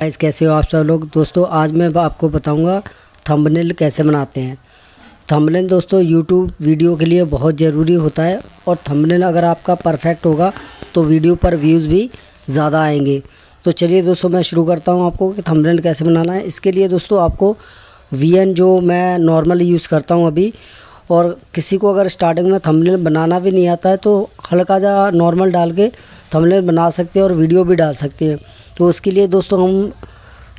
Guys, कैसे हो आप सब लोग? दोस्तों, आज मैं आपको बताऊँगा थंबनेल कैसे बनाते हैं। थंबनेल दोस्तों यूट्यूब वीडियो के लिए बहुत ज़रूरी होता है और थंबनेल अगर आपका परफेक्ट होगा तो वीडियो पर व्यूज़ भी ज़्यादा आएँगे। तो चलिए दोस्तों, मैं शुरू करता हूँ आपको कि थंबनेल कैसे बनाना है। इसके लिए दोस्तों, आपको VN जो मैं नॉर्मली यूज़ करता हूँ अभी और किसी को अगर स्टार्टिंग में थंबनेल बनाना भी नहीं आता है तो हल्का जा नॉर्मल डाल के थंबनेल बना सकते हैं और वीडियो भी डाल सकते हैं। तो उसके लिए दोस्तों हम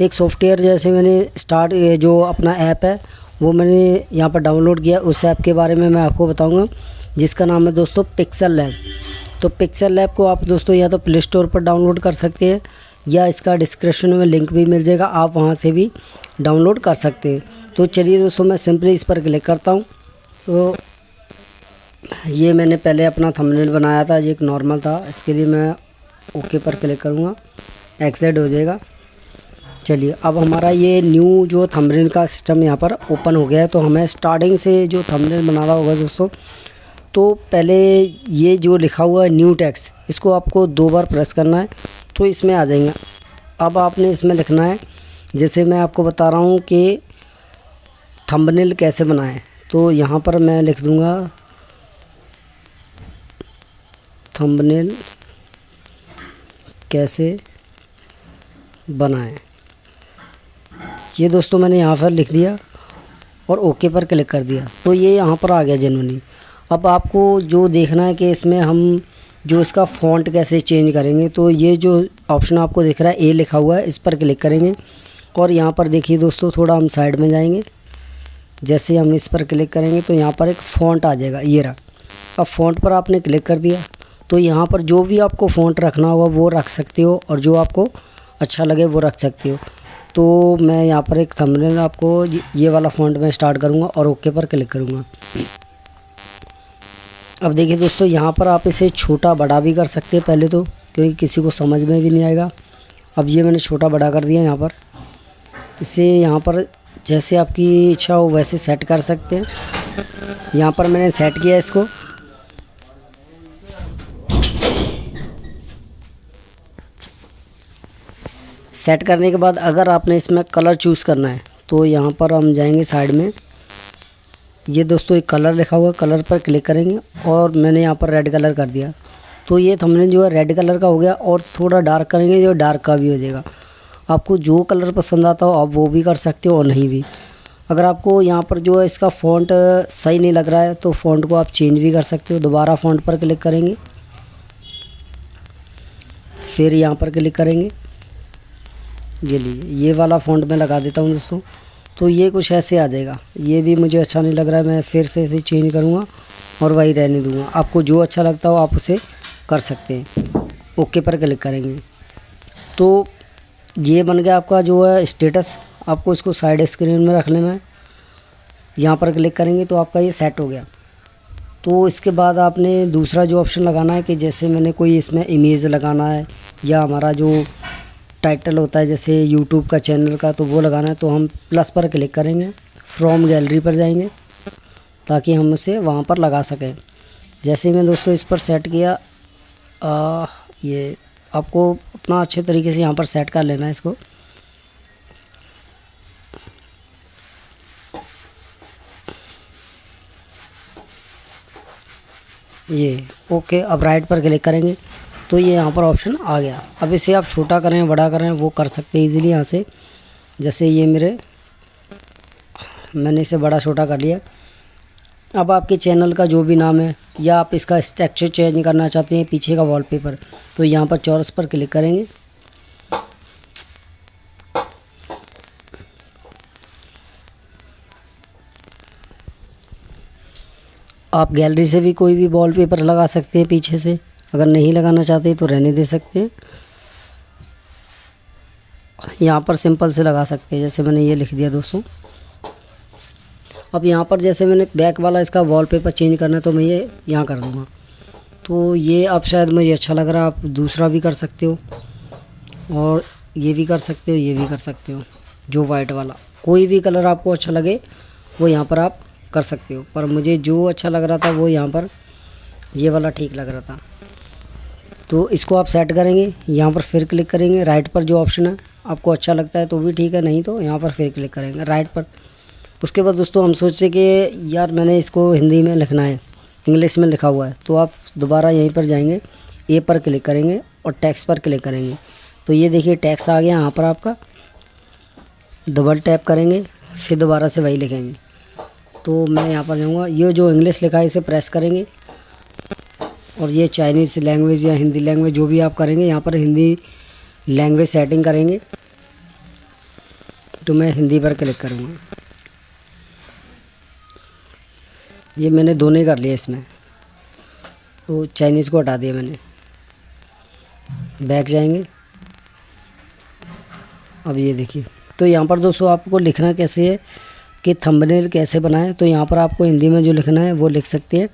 एक सॉफ्टवेयर जैसे मैंने स्टार्ट जो अपना ऐप है, वो मैंने यहाँ पर डाउनलोड किया। उस ऐप के बारे में मैं आपको बताऊँगा, जिसका नाम है दोस्तों पिक्सल लैब तो पिक्सल लैब को आप दोस्तों या तो प्ले स्टोर पर डाउनलोड कर सकते हैं, या इसका डिस्क्रिप्शन में लिंक भी मिल जाएगा, आप वहाँ से भी डाउनलोड कर सकते हैं। तो चलिए दोस्तों मैं सिंपली इस पर क्लिक करता हूँ। तो ये मैंने पहले अपना थंबनेल बनाया था, ये एक नॉर्मल था। इसके लिए मैं ओके पर क्लिक करूँगा। एक्सेड हो जाएगा। चलिए, अब हमारा ये न्यू जो थंबनेल का सिस्टम यहाँ पर ओपन हो गया है तो हमें स्टार्टिंग से जो थंबनेल बनाना होगा दोस्तों तो पहले ये जो लिखा हुआ है न्यू टैक्स इसको आपको दो बार प्रेस करना है तो इसमें आ जाएँगे। अब आपने इसमें लिखना है, जैसे मैं आपको बता रहा हूँ कि थंबनेल कैसे बनाएँ। तो यहाँ पर मैं लिख दूँगा थंबनेल कैसे बनाएँ। ये दोस्तों मैंने यहाँ पर लिख दिया और ओके पर क्लिक कर दिया। तो ये यहाँ पर आ गया जनवरी अब आपको जो देखना है कि इसमें हम जो इसका फ़ॉन्ट कैसे चेंज करेंगे तो ये जो ऑप्शन आपको दिख रहा है ए लिखा हुआ है, इस पर क्लिक करेंगे। और यहाँ पर देखिए दोस्तों, थोड़ा हम साइड में जाएँगे। जैसे हम इस पर क्लिक करेंगे तो यहाँ पर एक फ़ॉन्ट आ जाएगा, ये रहा। अब फ़ॉन्ट पर आपने क्लिक कर दिया तो यहाँ पर जो भी आपको फ़ॉन्ट रखना होगा वो रख सकते हो और जो आपको अच्छा लगे वो रख सकते हो। तो मैं यहाँ पर एक थंबनेल आपको ये वाला फ़ॉन्ट में स्टार्ट करूँगा और ओके पर क्लिक करूँगा। अब देखिए दोस्तों, यहाँ पर आप इसे छोटा बड़ा भी कर सकते हैं पहले तो क्योंकि किसी को समझ में भी नहीं आएगा। अब ये मैंने छोटा बड़ा कर दिया यहाँ पर। इसे यहाँ पर जैसे आपकी इच्छा हो वैसे सेट कर सकते हैं। यहाँ पर मैंने सेट किया इसको। सेट करने के बाद अगर आपने इसमें कलर चूज़ करना है तो यहाँ पर हम जाएँगे साइड में। ये दोस्तों एक कलर लिखा हुआ कलर पर क्लिक करेंगे और मैंने यहाँ पर रेड कलर कर दिया। तो ये थंबनेल जो है रेड कलर का हो गया और थोड़ा डार्क करेंगे जो डार्क का भी हो जाएगा। आपको जो कलर पसंद आता हो, आप वो भी कर सकते हो और नहीं भी। अगर आपको यहाँ पर जो है इसका फ़ॉन्ट सही नहीं लग रहा है तो फ़ॉन्ट को आप चेंज भी कर सकते हो। दोबारा फ़ॉन्ट पर क्लिक करेंगे। फिर यहाँ पर क्लिक करेंगे। ये लीजिए, ये वाला फ़ॉन्ट मैं लगा देता हूँ दोस्तों। तो ये कुछ ऐसे आ जाएगा। ये भी मुझे अच्छा नहीं लग रहा है, मैं फिर से इसे चेंज करूँगा और वही रहने दूँगा। आपको जो अच्छा लगता हो, आप उसे कर सकते हैं। ओके पर क्लिक करेंगे। तो ये बन गया आपका जो है स्टेटस आपको इसको साइड स्क्रीन में रख लेना है यहाँ पर क्लिक करेंगे तो आपका ये सेट हो गया। तो इसके बाद आपने दूसरा जो ऑप्शन लगाना है कि जैसे मैंने कोई इसमें इमेज लगाना है या हमारा जो टाइटल होता है जैसे यूट्यूब का चैनल का तो वो लगाना है तो हम प्लस पर क्लिक करेंगे। फ्रॉम गैलरी पर जाएँगे ताकि हम उसे वहाँ पर लगा सकें। जैसे मैं दोस्तों इस पर सेट किया आ, ये आपको अपना अच्छे तरीके से यहाँ पर सेट कर लेना है इसको। ये ओके अब राइट पर क्लिक करेंगे तो ये यहाँ पर ऑप्शन आ गया। अब इसे आप छोटा करें, बड़ा करें, वो कर सकते हैं इजीली यहाँ से। जैसे ये मेरे, मैंने इसे बड़ा छोटा कर लिया। अब आपके चैनल का जो भी नाम है, या आप इसका स्ट्रक्चर चेंज करना चाहते हैं, पीछे का वॉलपेपर तो यहाँ पर चौरस पर क्लिक करेंगे। आप गैलरी से भी कोई भी वॉलपेपर लगा सकते हैं पीछे से। अगर नहीं लगाना चाहते तो रहने दे सकते हैं। यहाँ पर सिंपल से लगा सकते हैं, जैसे मैंने ये लिख दिया दोस्तों। अब यहाँ पर जैसे मैंने बैक वाला इसका वॉलपेपर चेंज करना है तो मैं ये यहाँ कर दूँगा। तो ये अब शायद मुझे अच्छा लग रहा है, आप दूसरा भी कर सकते हो। और ये भी कर सकते हो, ये भी कर सकते हो, जो वाइट वाला। कोई भी कलर आपको अच्छा लगे, वो यहाँ पर आप कर सकते हो। पर मुझे जो अच्छा लग रहा था, वो यहाँ पर ये वाला ठीक लग रहा था। तो इसको आप सेट करेंगे, यहाँ पर फिर क्लिक करेंगे। राइट पर जो ऑप्शन है, आपको अच्छा लगता है तो भी ठीक है, नहीं तो यहाँ पर फिर क्लिक करेंगे। राइट पर उसके बाद दोस्तों हम सोचे कि यार मैंने इसको हिंदी में लिखना है, इंग्लिश में लिखा हुआ है तो आप दोबारा यहीं पर जाएँगे ए पर क्लिक करेंगे और टैक्स पर क्लिक करेंगे। तो ये देखिए टैक्स आ गया यहाँ पर आपका। डबल टैप करेंगे, फिर दोबारा से वही लिखेंगे। तो मैं यहाँ पर जाऊँगा। ये जो इंग्लिश लिखा है, इसे प्रेस करेंगे। और ये चाइनीज़ लैंग्वेज या हिंदी लैंग्वेज जो भी आप करेंगे, यहाँ पर हिंदी लैंग्वेज सेटिंग करेंगे। तो मैं हिंदी पर क्लिक करूँगा। ये मैंने दोनों कर लिया इसमें। तो चाइनीज़ को हटा दिया मैंने। बैक जाएँगे। अब ये देखिए। तो यहाँ पर दोस्तों आपको लिखना कैसे है कि थंबनेल कैसे बनाएँ? तो यहाँ पर आपको हिंदी में जो लिखना है वो लिख सकते हैं।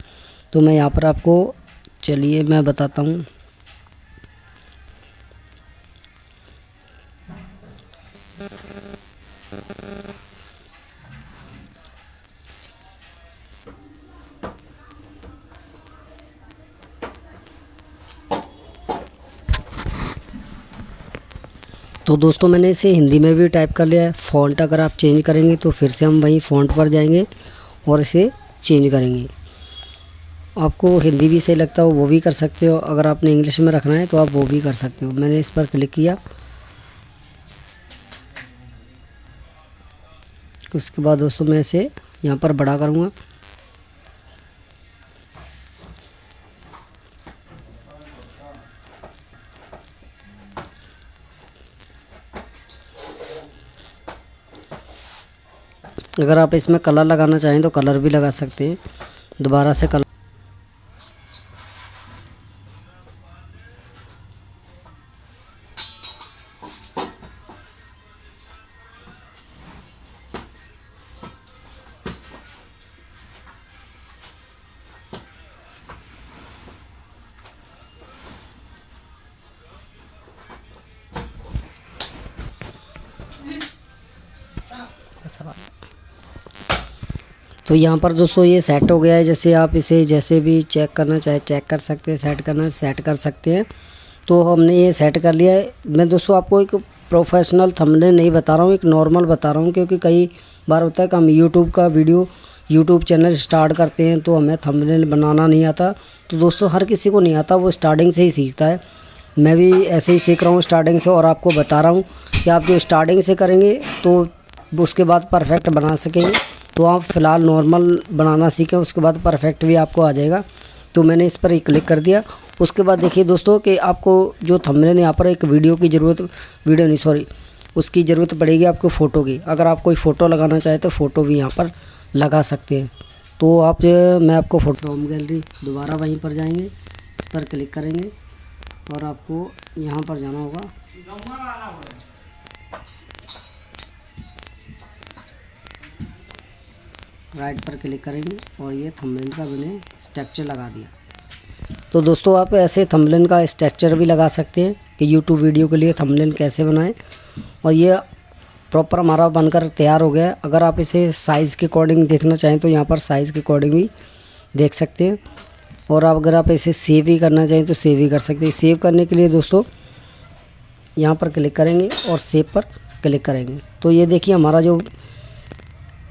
तो मैं यहाँ पर आपको, चलिए मैं बताता हूँ। तो दोस्तों मैंने इसे हिंदी में भी टाइप कर लिया है। फ़ॉन्ट अगर आप चेंज करेंगे तो फिर से हम वहीं फ़ॉन्ट पर जाएँगे और इसे चेंज करेंगे। आपको हिंदी भी सही लगता हो, वो भी कर सकते हो। अगर आपने इंग्लिश में रखना है तो आप वो भी कर सकते हो। मैंने इस पर क्लिक किया। उसके बाद दोस्तों मैं इसे यहाँ पर बड़ा करूँगा। अगर आप इसमें कलर लगाना चाहें तो कलर भी लगा सकते हैं। दोबारा से कलर तो यहाँ पर दोस्तों ये सेट हो गया है। जैसे आप इसे जैसे भी चेक करना चाहे चेक कर सकते हैं सेट करना सेट कर सकते हैं। तो हमने ये सेट कर लिया है। मैं दोस्तों आपको एक प्रोफेशनल थंबनेल नहीं बता रहा हूँ, एक नॉर्मल बता रहा हूँ, क्योंकि कई बार होता है कि हम यूट्यूब का वीडियो यूट्यूब चैनल स्टार्ट करते हैं तो हमें थंबनेल बनाना नहीं आता। तो दोस्तों हर किसी को नहीं आता, वो स्टार्टिंग से ही सीखता है। मैं भी ऐसे ही सीख रहा हूँ स्टार्टिंग से और आपको बता रहा हूँ कि आप जो स्टार्टिंग से करेंगे तो उसके बाद परफेक्ट बना सकेंगे। तो आप फ़िलहाल नॉर्मल बनाना सीखें, उसके बाद परफेक्ट भी आपको आ जाएगा। तो मैंने इस पर ही क्लिक कर दिया। उसके बाद देखिए दोस्तों कि आपको जो थंबनेल यहाँ पर एक वीडियो की ज़रूरत वीडियो नहीं सॉरी उसकी ज़रूरत पड़ेगी आपको फ़ोटो की। अगर आप कोई फ़ोटो लगाना चाहें तो फ़ोटो भी यहाँ पर लगा सकते हैं। तो आप मैं आपको फ़ोटो होम गैलरी दोबारा वहीं पर जाएँगे, इस पर क्लिक करेंगे और आपको यहाँ पर जाना होगा। राइट पर क्लिक करेंगे और ये थंबनेल का मैंने स्ट्रक्चर लगा दिया। तो दोस्तों, आप ऐसे थंबनेल का स्ट्रक्चर भी लगा सकते हैं कि यूट्यूब वीडियो के लिए थंबनेल कैसे बनाएँ। और ये प्रॉपर हमारा बनकर तैयार हो गया है। अगर आप इसे साइज़ के अकॉर्डिंग देखना चाहें तो यहाँ पर साइज़ के अकॉर्डिंग भी देख सकते हैं। और आप अगर आप इसे सेव भी करना चाहें तो सेव भी कर सकते हैं। सेव करने के लिए दोस्तों, यहाँ पर क्लिक करेंगे और सेव पर क्लिक करेंगे। तो ये देखिए हमारा जो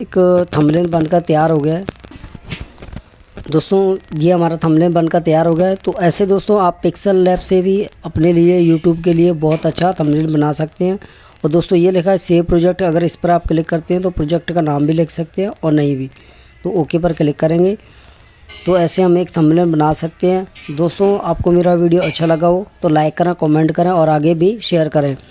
एक थंबनेल बनकर तैयार हो गया है। दोस्तों, ये हमारा थंबनेल बनकर तैयार हो गया है। तो ऐसे दोस्तों, आप पिक्सल लैब से भी अपने लिए यूट्यूब के लिए बहुत अच्छा थंबनेल बना सकते हैं। और दोस्तों, ये लिखा है सेव प्रोजेक्ट अगर इस पर आप क्लिक करते हैं तो प्रोजेक्ट का नाम भी लिख सकते हैं और नहीं भी। तो ओके पर क्लिक करेंगे। तो ऐसे हम एक थंबनेल बना सकते हैं। दोस्तों, आपको मेरा वीडियो अच्छा लगा हो तो लाइक करें कमेंट करें और आगे भी शेयर करें।